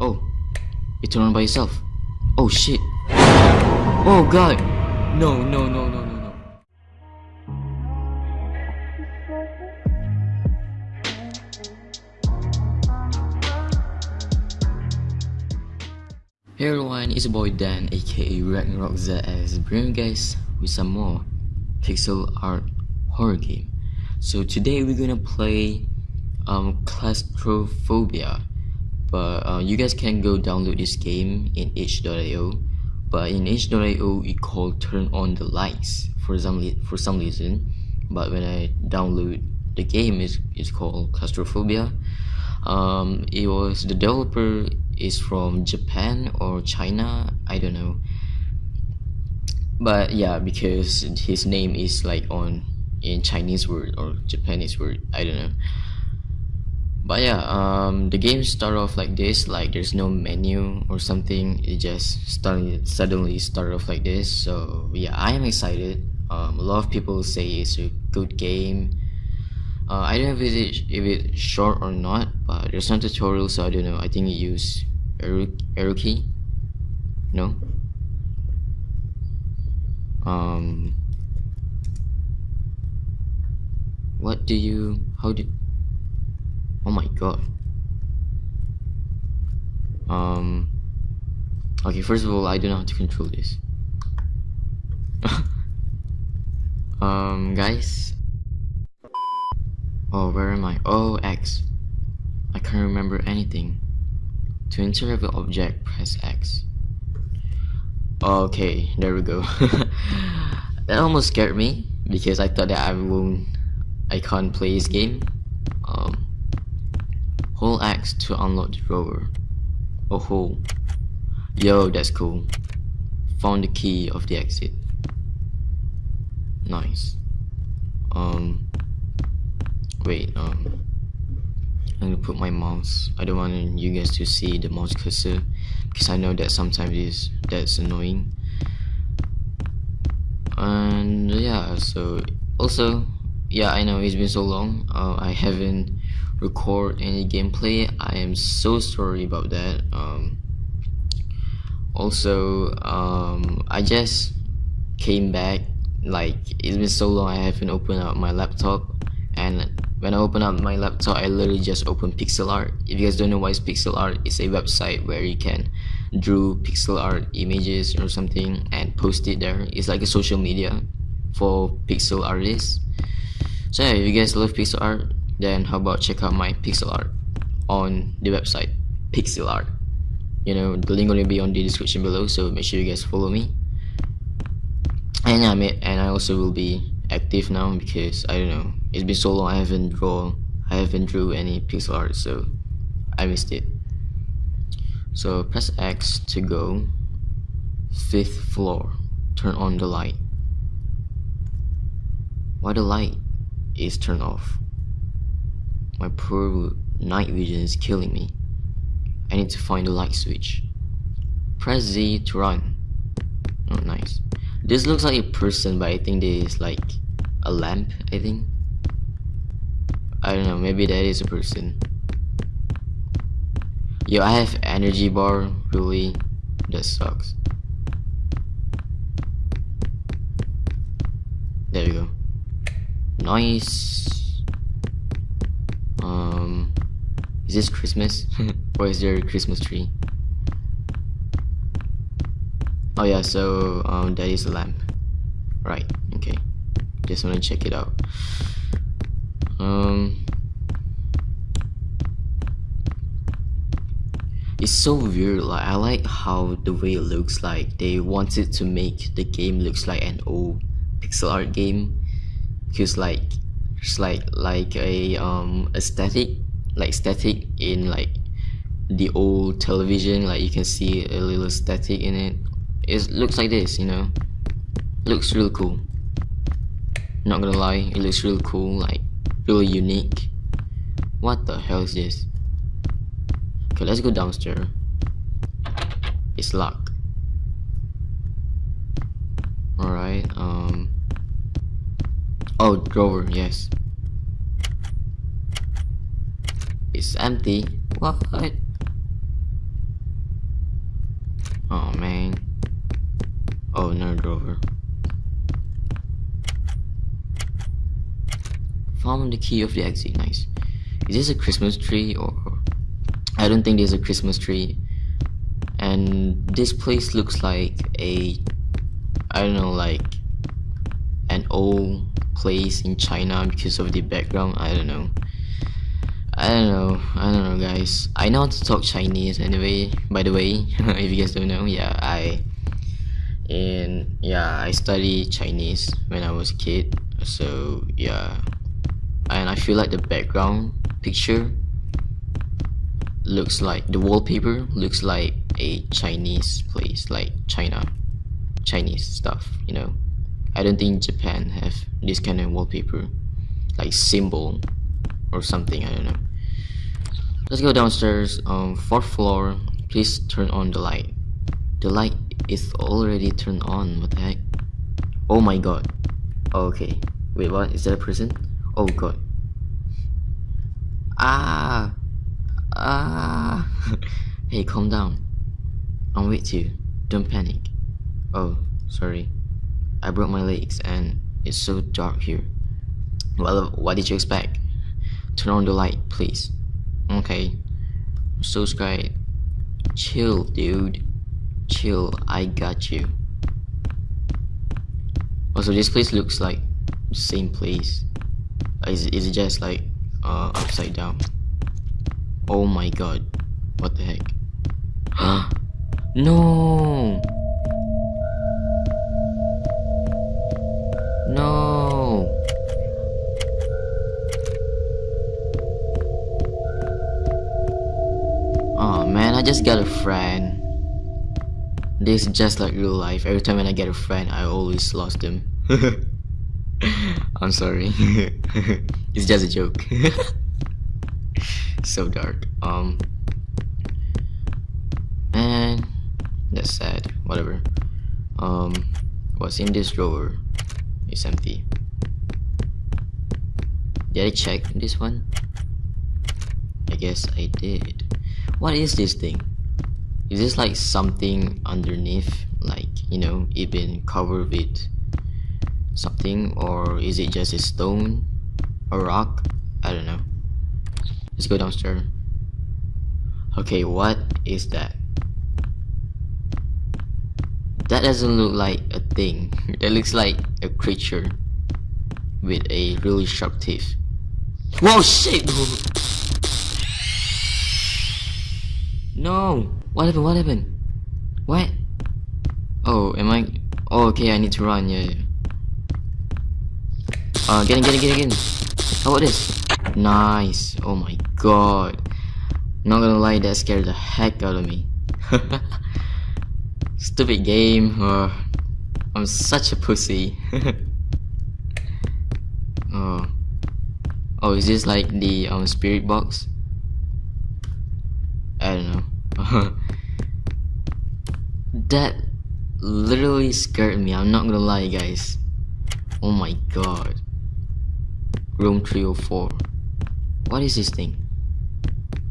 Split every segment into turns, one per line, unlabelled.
Oh, it turned on by itself. Oh shit. Oh god. No, no, no, no, no, no. Hey everyone, it's your boy Dan aka Ragnarok ZS bringing guys with some more pixel art horror game. So today we're gonna play um, Claustrophobia but uh, you guys can go download this game in itch.io but in itch.io it called turn on the lights for some for some reason. But when I download the game is it's called Claustrophobia. Um, it was the developer is from Japan or China I don't know. But yeah because his name is like on in Chinese word or Japanese word I don't know but yeah um, the game start off like this like there's no menu or something. It just started suddenly start off like this. So yeah I am excited. Um, a lot of people say it's a good game. Uh, I don't know if, it, if it's short or not but there's no tutorial so I don't know. I think you use arrow key no? Um what do you how do oh my god. Um okay first of all I don't know how to control this. Um guys. Oh where am I? Oh X. I can't remember anything. To interact with object press X. Okay there we go. That almost scared me because I thought that I won't I can't play this game. Um Hold X to unlock the drawer. Oh ho. Yo, that's cool. Found the key of the exit. Nice. Um wait, um I'm gonna put my mouse. I don't want you guys to see the mouse cursor because I know that sometimes is that's annoying. And yeah, so also yeah, I know it's been so long. Uh, I haven't record any gameplay. I am so sorry about that. Um, also um, I just came back. Like it's been so long I haven't opened up my laptop. And when I open up my laptop I literally just open Pixilart. If you guys don't know what is Pixilart it's a website where you can draw pixel art images or something and post it there. It's like a social media for pixel artists. So yeah, if you guys love pixel art then how about check out my pixel art on the website Pixilart. You know the link will be on the description below so make sure you guys follow me. And yeah and I also will be active now because I don't know it's been so long I haven't draw I haven't drew any pixel art so I missed it. So press X to go fifth floor. Turn on the light. Why the light is turned off my poor night vision is killing me. I need to find the light switch. Press Z to run. Oh, nice. This looks like a person, but I think this is like a lamp, I think. I don't know, maybe that is a person. Yo, I have energy bar, really? That sucks. There we go. Nice. Um, is this Christmas? or is there a Christmas tree? Oh yeah, so um, that is a lamp. Right, okay. Just wanna check it out. Um, it's so weird like i like how the way it looks like they wanted to make the game looks like an old pixel art game because like it's like like a um aesthetic like static in like the old television like you can see a little static in it. It looks like this you know? Looks really cool. Not gonna lie it looks really cool like really unique. What the hell is this? Okay let's go downstairs. It's locked. Alright um Oh, drawer, yes. It's empty. What? Oh man. Oh, another drover. Found the key of the exit. Nice. Is this a Christmas tree or? I don't think there's a Christmas tree. And this place looks like a, I don't know, like an old place in China because of the background. I don't know. I don't know. I don't know, guys. I know how to talk Chinese anyway. By the way, if you guys don't know, yeah, I and yeah, I studied Chinese when I was a kid. So yeah, and I feel like the background picture looks like the wallpaper looks like a Chinese place, like China, Chinese stuff. You know, I don't think Japan have this kind of wallpaper, like symbol or something. I don't know. Let's go downstairs. Um, fourth floor. Please turn on the light. The light is already turned on. What the heck? Oh my god. okay. Wait, what? Is that a person? Oh god. Ah. Ah. hey, calm down. I'm with you. Don't panic. Oh, sorry. I broke my legs and it's so dark here. Well, what did you expect? Turn on the light, please. Okay. Scared. Chill, dude. Chill, I got you. Also, this place looks like the same place. Is, is it just like uh, upside down? Oh my god. What the heck? Huh? No! No! Just got a friend. This is just like real life. Every time when I get a friend, I always lost them. I'm sorry. it's just a joke. so dark. Um Man that's sad. Whatever. Um what's in this drawer? It's empty. Did I check this one? I guess I did. What is this thing? Is this like something underneath? Like, you know, it been covered with something? Or is it just a stone? A rock? I don't know. Let's go downstairs. Okay, what is that? That doesn't look like a thing. That looks like a creature with a really sharp teeth. Whoa, shit! What happened? What happened? What? Oh, am I? Oh, okay, I need to run. Yeah, yeah. Uh, get in, get in, get in, get in. How about this? Nice. Oh my god. Not gonna lie, that scared the heck out of me. Stupid game. Uh, I'm such a pussy. oh. Oh, is this like the um spirit box? I don't know. that literally scared me. I'm not gonna lie, guys. Oh my god. Room 304. What is this thing?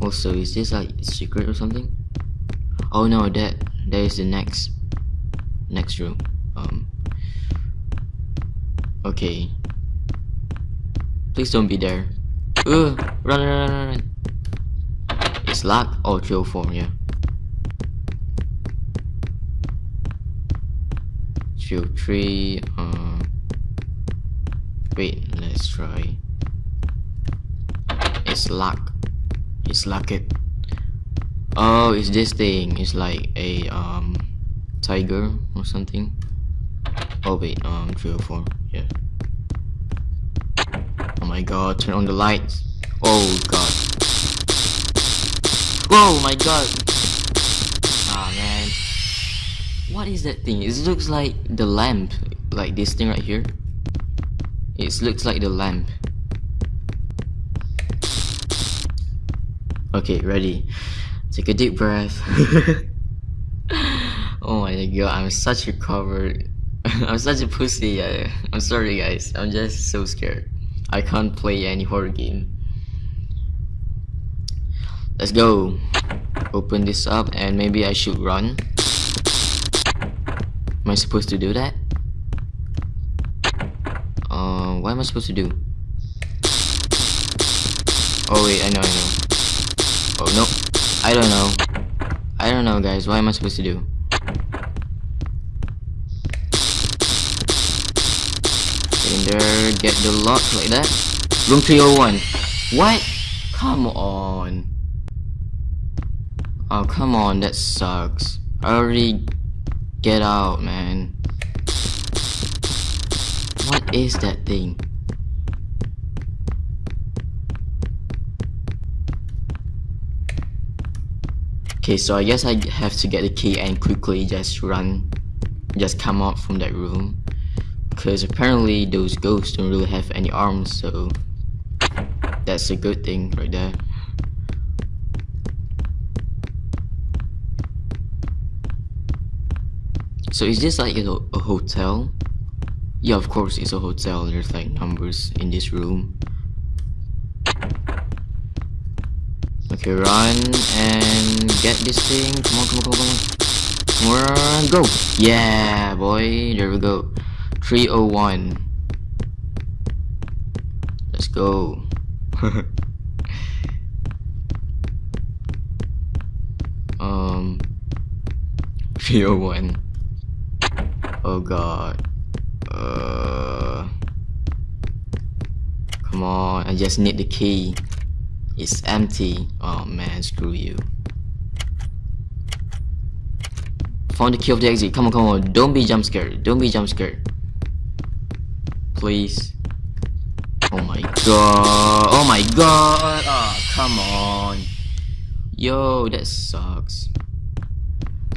Also, is this like secret or something? Oh no, that that is the next next room. Um. Okay. Please don't be there. Ugh, run, run, run, run, Oh, 304, yeah. 303, uh, wait, let's try. It's locked. It's locked. Oh, it's this thing. It's like a, um, tiger or something. Oh, wait, um, 304, yeah. Oh my god, turn on the lights. Oh god. Whoa, my god. Ah oh, man. What is that thing? It looks like the lamp. Like this thing right here. It looks like the lamp. Okay, ready. Take a deep breath. oh my god, I'm such a coward. I'm such a pussy. I'm sorry guys. I'm just so scared. I can't play any horror game. Let's go. Open this up and maybe I should run. Am I supposed to do that? Uh, what am I supposed to do? Oh wait, I know, I know. Oh no, I don't know. I don't know, guys. What am I supposed to do? Get in there, get the lock like that. Room 301. What? Come on. Oh, come on, that sucks. I already get out, man. What is that thing? Okay, so I guess I have to get the key and quickly just run, just come out from that room. Because apparently those ghosts don't really have any arms, so that's a good thing right there. So is this like a, a hotel? Yeah, of course it's a hotel. There's like numbers in this room. Okay, run and get this thing. Come on, come on, come on, come on. Go. Yeah, boy. There we go. 301. Let's go. um 301. Oh god. Uh Come on, I just need the key. It's empty. Oh man, screw you. Found the key of the exit. Come on, come on. Don't be jump scared. Don't be jump scared. Please. Oh my god. Oh my god. Oh, come on. Yo, that sucks.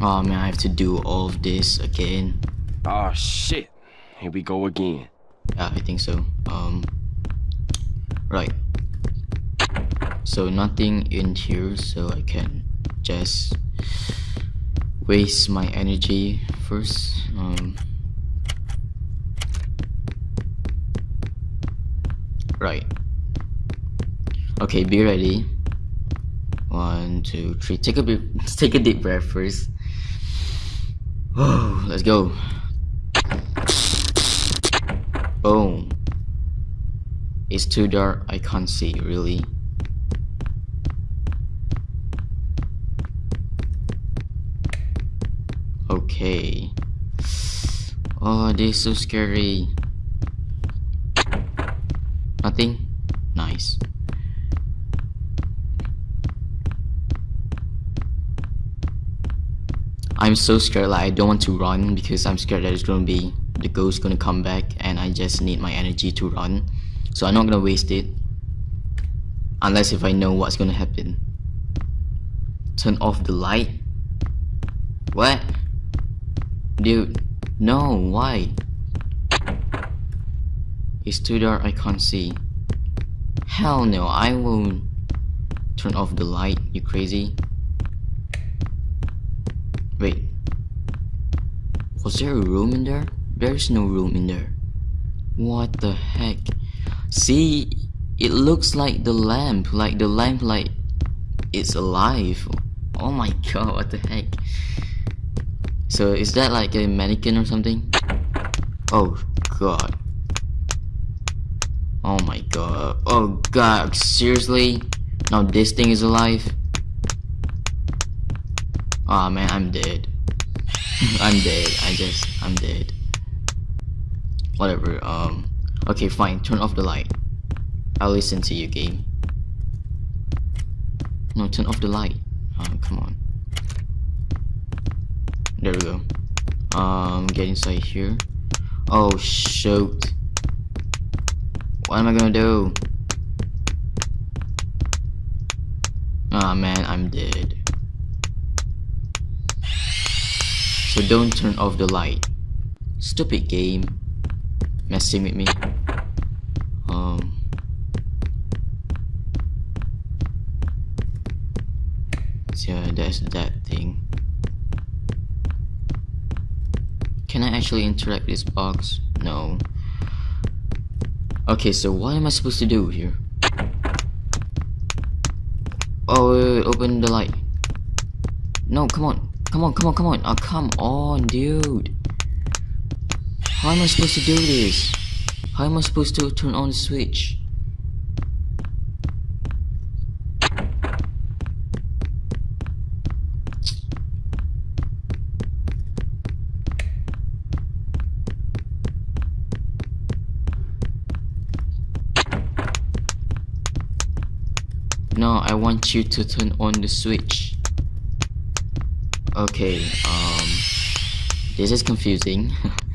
Oh man, I have to do all of this again.
Oh shit. Here we go again.
Yeah, I think so. Um, right. So nothing in here, so I can just waste my energy first. Um, right. Okay, be ready. One, two, three. Take a bit. Take a deep breath first. Oh, let's go. Boom. It's too dark. I can't see really. Okay. Oh, this is so scary. Nothing? Nice. I'm so scared like I don't want to run because I'm scared that it's gonna be the ghost gonna come back and I just need my energy to run. So I'm not gonna waste it. Unless if I know what's gonna happen. Turn off the light? What? Dude, no, why? It's too dark, I can't see. Hell no, I won't turn off the light, you crazy? Wait. Was there a room in there? There's no room in there. What the heck? See, it looks like the lamp, like the lamp like it's alive. Oh my god, what the heck? So is that like a mannequin or something? Oh god. Oh my god. Oh god, seriously? Now this thing is alive? Oh, man, I'm dead. I'm dead. I just, I'm dead. Whatever, um... Okay, fine, turn off the light. I'll listen to you, game. No, turn off the light. Oh, come on. There we go. Um, get inside here. Oh, shoot. What am I gonna do? Ah, oh, man, I'm dead. So don't turn off the light. Stupid game. Messing with me. Um. So yeah, that's that thing. Can I actually interact with this box? No. Okay, so what am I supposed to do here? Oh, wait, wait, open the light. No, come on. Come on, come on, come on. Oh, come on, dude. How am I supposed to do this? How am I supposed to turn on the switch? No, I want you to turn on the switch. Okay, um, this is confusing.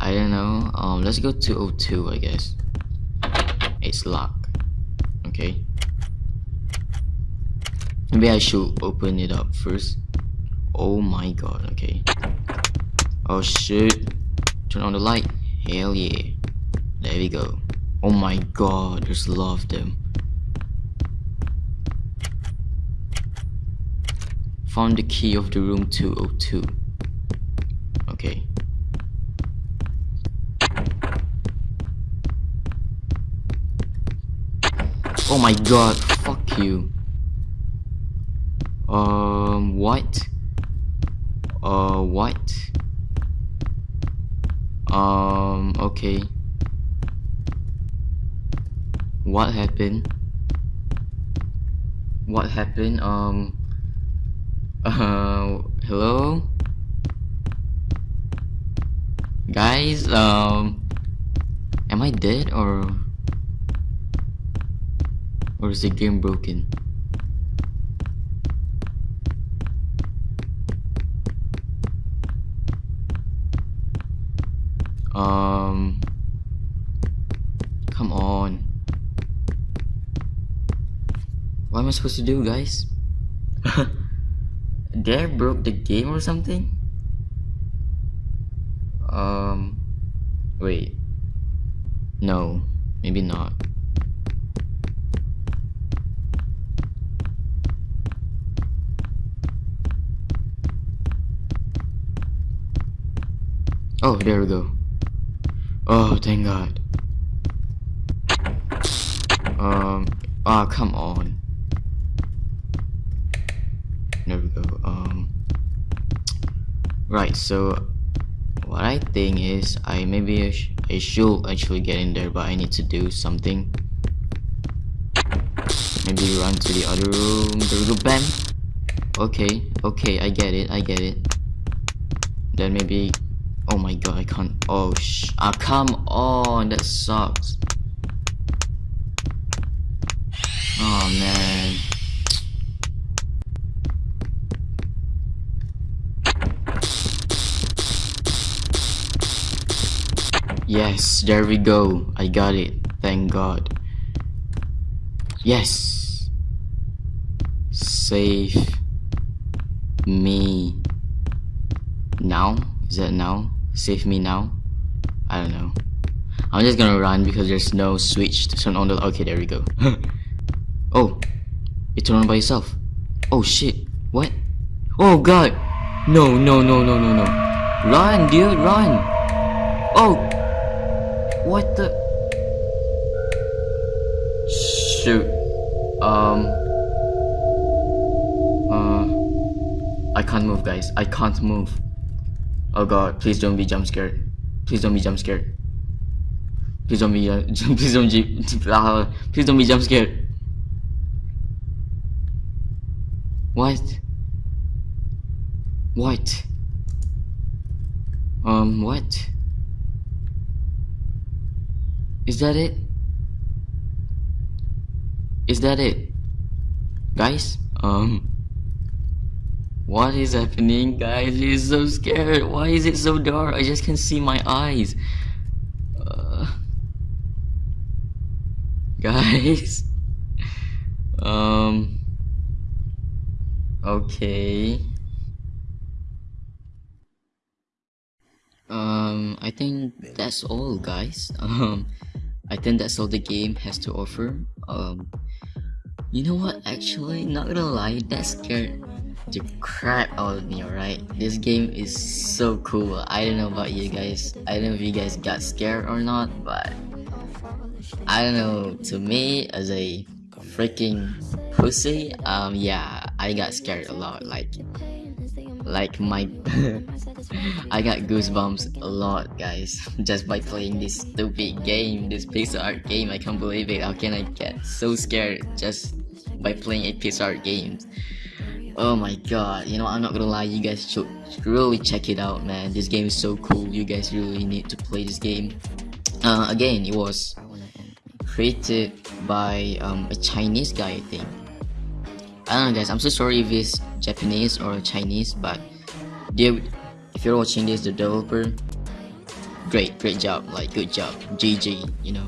I don't know. Um, let's go to 02, I guess. It's locked. Okay. Maybe I should open it up first. Oh my god, okay. Oh shit. Turn on the light. Hell yeah. There we go. Oh my god, there's a lot of them. Found the key of the room 202. Okay. Oh my god, fuck you. Um, what? Uh, what? Um, okay. What happened? What happened? Um, uh, hello? Guys, um, am I dead or? Or is the game broken? Um... Come on. What am I supposed to do, guys? Dare broke the game or something? Um... Wait. No, maybe not. Oh, there we go. Oh, thank God. Um, ah, oh, come on. There we go. Um, right. So, what I think is, I maybe I, sh I should actually get in there, but I need to do something. Maybe run to the other room. There we go. Bam. Okay. Okay. I get it. I get it. Then maybe Oh my god, I can't. Oh sh. Ah, come on, that sucks. Oh man. Yes, there we go. I got it. Thank God. Yes. Save me now. Is that now? Save me now? I don't know. I'm just gonna run because there's no switch to turn on the- Okay, there we go. oh! It turned on by itself. Oh shit. What? Oh god! No, no, no, no, no, no. Run, dude, run! Oh! What the? Shoot. Um. Uh. I can't move, guys. I can't move. Oh god, please don't be jump scared. Please don't be jump scared. Please don't be uh, please don't uh, please don't be jump scared. What? What? Um, what? Is that it? Is that it? Guys? Um what is happening, guys? It's so scared. Why is it so dark? I just can't see my eyes. Uh, guys. Um. Okay. Um, I think that's all, guys. Um, I think that's all the game has to offer. Um, you know what? Actually, not gonna lie, that scared the crap out of me, alright? This game is so cool. I don't know about you guys. I don't know if you guys got scared or not, but I don't know. To me, as a freaking pussy, um, yeah, I got scared a lot. Like, like my I got goosebumps a lot guys just by playing this stupid game this pixel art game I can't believe it how can I get so scared just by playing a pixel art game oh my god you know I'm not gonna lie you guys should really check it out man. This game is so cool. You guys really need to play this game. Uh, again it was created by um, a Chinese guy I think. I don't know guys. I'm so sorry if it's Japanese or Chinese but dude if you're watching this the developer great great job. Like good job. GG you know.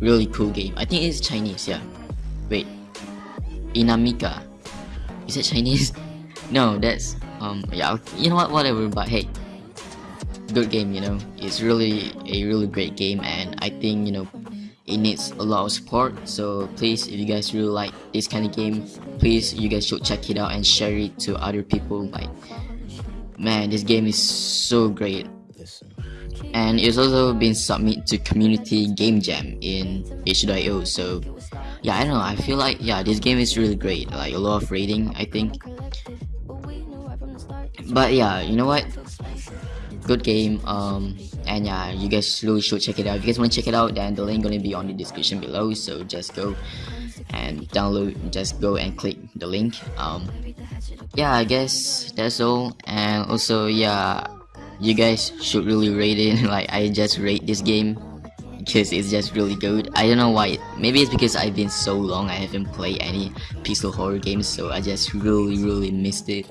Really cool game. I think it's Chinese yeah. Wait. Inamika is it Chinese? No that's um yeah you know what whatever but hey good game you know. It's really a really great game and I think you know it needs a lot of support. So please if you guys really like this kind of game please you guys should check it out and share it to other people. Like man this game is so great and it's also been submitted to community game jam in itch.io so yeah i don't know i feel like yeah this game is really great like a lot of rating i think. But yeah you know what? Good game um and yeah you guys really should check it out. If you guys want to check it out then the link gonna be on the description below so just go and download just go and click the link. Um yeah i guess that's all. And also yeah you guys should really rate it. Like i just rate this game because it's just really good. I don't know why. Maybe it's because i've been so long i haven't played any pixel horror games so i just really really missed it.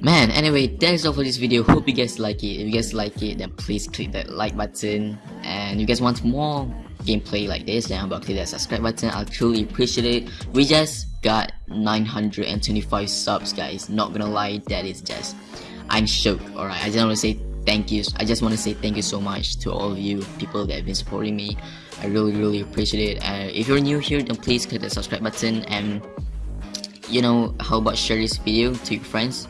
Man anyway that's all for this video. Hope you guys like it. If you guys like it then please click that like button. And if you guys want more gameplay like this then about click that subscribe button. I'll truly appreciate it. We just got 925 subs guys. Not gonna lie that is just i'm shook, all right i just want to say thank you. I just want to say thank you so much to all of you people that have been supporting me. I really really appreciate it. And if you're new here then please click the subscribe button and you know how about share this video to your friends?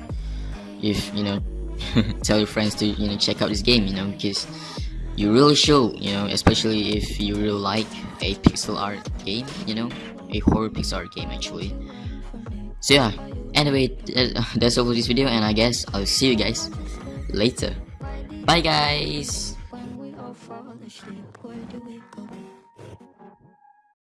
If you know tell your friends to you know check out this game you know because you really should you know especially if you really like a pixel art game you know a horror pixel art game actually. So yeah anyway uh, that's all for this video and i guess i'll see you guys later. Bye guys